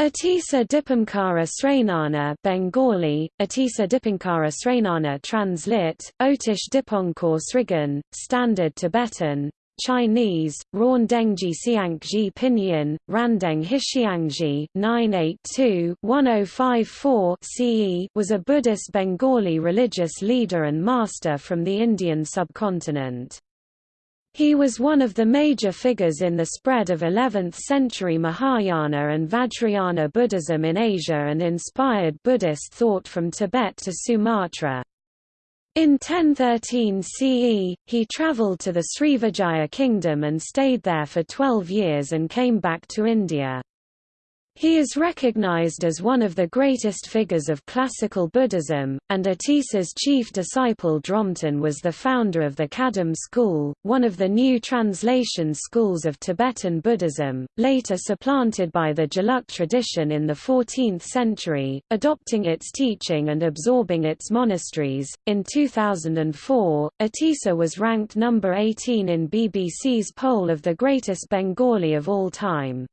Atisa Dipankara Srenana Bengali, Atisa Dipankara Srenana translit, Otish Dipankar Srigan, Standard Tibetan, Chinese, Rawn Dengji Xiangji Pinyin, Randeng Hixiangji 982-1054 CE was a Buddhist Bengali religious leader and master from the Indian subcontinent. He was one of the major figures in the spread of 11th-century Mahayana and Vajrayana Buddhism in Asia and inspired Buddhist thought from Tibet to Sumatra. In 1013 CE, he travelled to the Srivijaya kingdom and stayed there for 12 years and came back to India. He is recognized as one of the greatest figures of classical Buddhism, and Atisa's chief disciple Dromten was the founder of the Kadam school, one of the new translation schools of Tibetan Buddhism, later supplanted by the Gelug tradition in the 14th century, adopting its teaching and absorbing its monasteries. In 2004, Atisa was ranked number 18 in BBC's poll of the greatest Bengali of all time.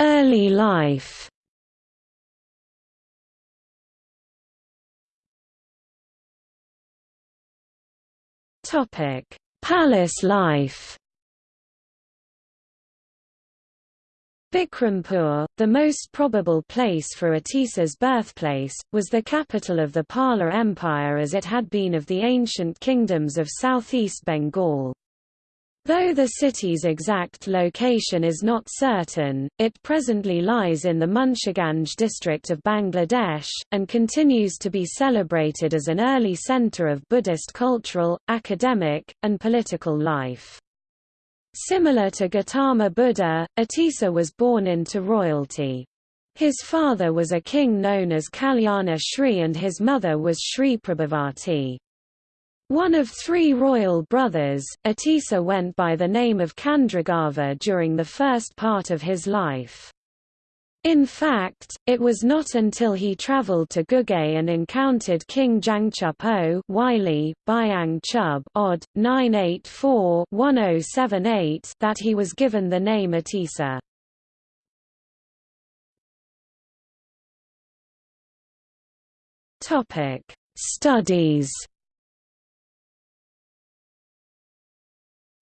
Early life. Palace life. Bikrampur, the most probable place for Atisa's birthplace, was the capital of the Pala Empire as it had been of the ancient kingdoms of southeast Bengal. Though the city's exact location is not certain, it presently lies in the Munshiganj district of Bangladesh, and continues to be celebrated as an early center of Buddhist cultural, academic, and political life. Similar to Gautama Buddha, Atisa was born into royalty. His father was a king known as Kalyana Shri and his mother was Shri Prabhavati. One of three royal brothers, Atisa went by the name of Chandragarbha during the first part of his life. In fact, it was not until he travelled to Guge and encountered King Jangchub Wylie, Byang Chub odd, 984-1078 that he was given the name Atisa. Studies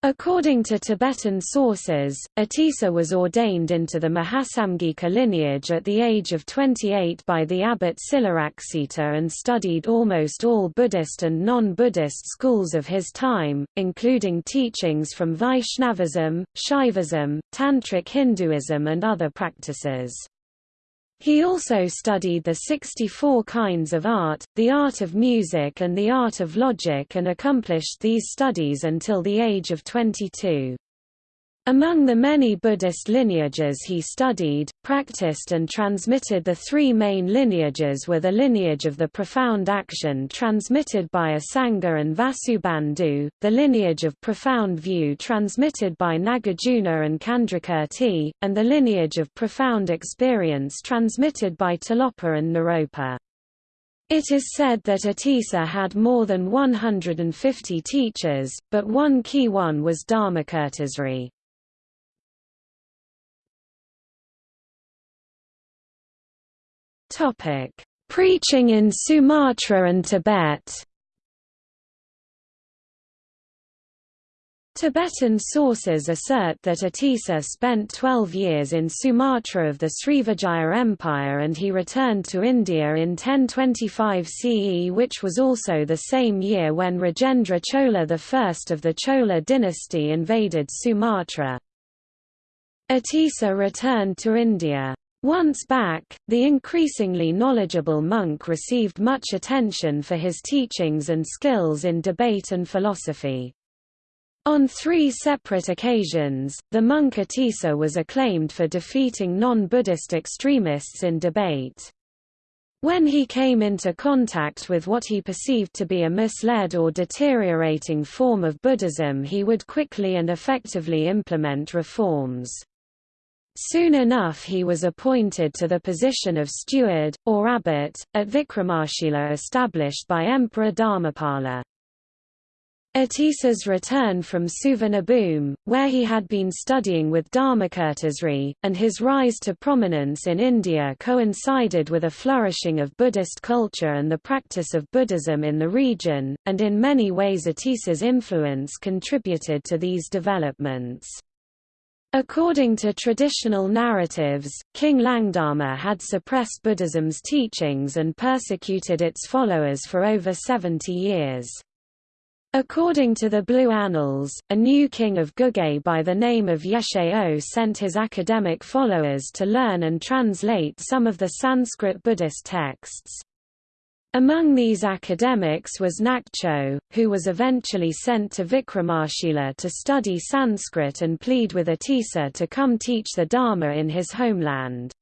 According to Tibetan sources, Atisa was ordained into the Mahasanghika lineage at the age of 28 by the abbot Silaraksita and studied almost all Buddhist and non-Buddhist schools of his time, including teachings from Vaishnavism, Shaivism, Tantric Hinduism and other practices. He also studied the 64 kinds of art, the art of music and the art of logic and accomplished these studies until the age of 22. Among the many Buddhist lineages he studied, practiced and transmitted the three main lineages were the lineage of the profound action transmitted by Asanga and Vasubandhu, the lineage of profound view transmitted by Nagarjuna and Candrakirti, and the lineage of profound experience transmitted by Tilopa and Naropa. It is said that Atisa had more than 150 teachers, but one key one was Dharmakirtisri. Topic: Preaching in Sumatra and Tibet. Tibetan sources assert that Atisa spent 12 years in Sumatra of the Srivijaya Empire and he returned to India in 1025 CE which was also the same year when Rajendra Chola I of the Chola dynasty invaded Sumatra. Atisa returned to India. Once back, the increasingly knowledgeable monk received much attention for his teachings and skills in debate and philosophy. On three separate occasions, the monk Atisa was acclaimed for defeating non-Buddhist extremists in debate. When he came into contact with what he perceived to be a misled or deteriorating form of Buddhism he would quickly and effectively implement reforms. Soon enough he was appointed to the position of steward, or abbot, at Vikramashila established by Emperor Dharmapala. Atisa's return from Suvarnabhumi, where he had been studying with Dharmakirtisri, and his rise to prominence in India coincided with a flourishing of Buddhist culture and the practice of Buddhism in the region, and in many ways Atisa's influence contributed to these developments. According to traditional narratives, King Langdharma had suppressed Buddhism's teachings and persecuted its followers for over 70 years. According to the Blue Annals, a new king of Guge by the name of Yeshe-Ö sent his academic followers to learn and translate some of the Sanskrit Buddhist texts. Among these academics was Nakcho, who was eventually sent to Vikramashila to study Sanskrit and plead with Atisa to come teach the Dharma in his homeland.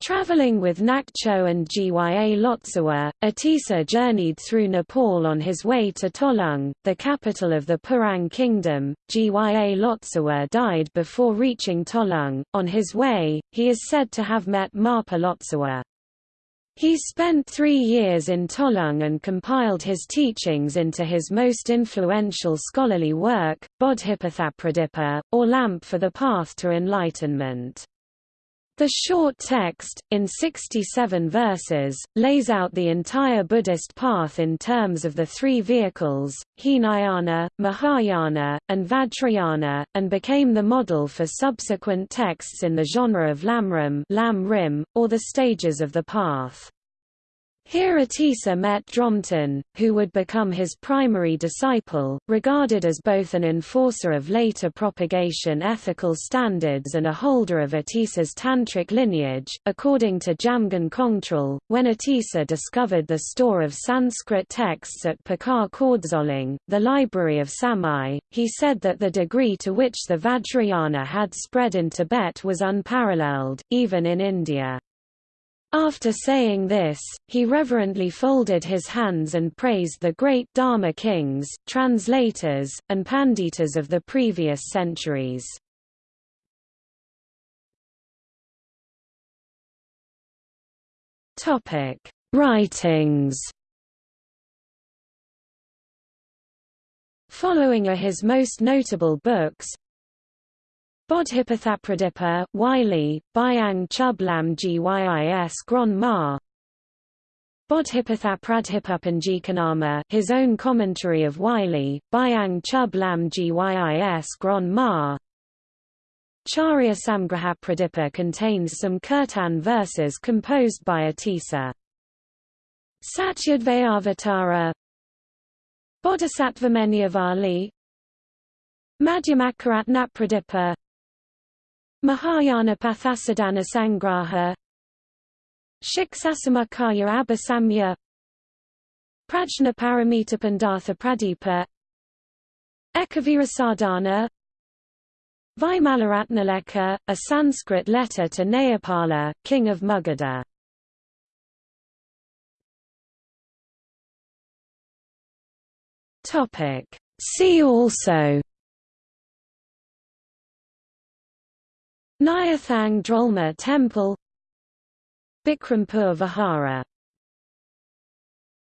Traveling with Nakcho and Gya Lotsawa, Atisa journeyed through Nepal on his way to Tholing, the capital of the Purang kingdom. Gya Lotsawa died before reaching Tholing. On his way, he is said to have met Marpa Lotsawa. He spent three years in Tholing and compiled his teachings into his most influential scholarly work, Bodhipathapradipa, or Lamp for the Path to Enlightenment. The short text, in 67 verses, lays out the entire Buddhist path in terms of the three vehicles, Hinayana, Mahayana, and Vajrayana, and became the model for subsequent texts in the genre of Lamrim, Lam or the stages of the path. Here Atisa met Dromten, who would become his primary disciple, regarded as both an enforcer of later propagation ethical standards and a holder of Atisa's tantric lineage. According to Jamgon Kongtrul, when Atisa discovered the store of Sanskrit texts at Pekar Kordzoling, the library of Samye, he said that the degree to which the Vajrayana had spread in Tibet was unparalleled, even in India. After saying this, he reverently folded his hands and praised the great Dharma kings, translators, and panditas of the previous centuries. Writings Following are his most notable books Bodhipathapradipa, Wylie, Byang Chublam Gyis Gron Ma. Bodhipatha his own commentary of Wylie, Byang Chublam Gyis Gron Ma. Charya Samgrahapradipa contains some Kirtan verses composed by Atisa. Satyadvayavatara. Bodhisattvamenyavali Madhyamakaratnapradipa Mahayana Pathasadana Sangraha. Shiksasamakaya Abhasamya Prajna Paramita Pandartha Pradipa. Ekavirasadhana Vimalaratnalekha, a Sanskrit letter to Nayapala, king of Magadha. See also Nyathang Drolma Temple Bikrampur Vihara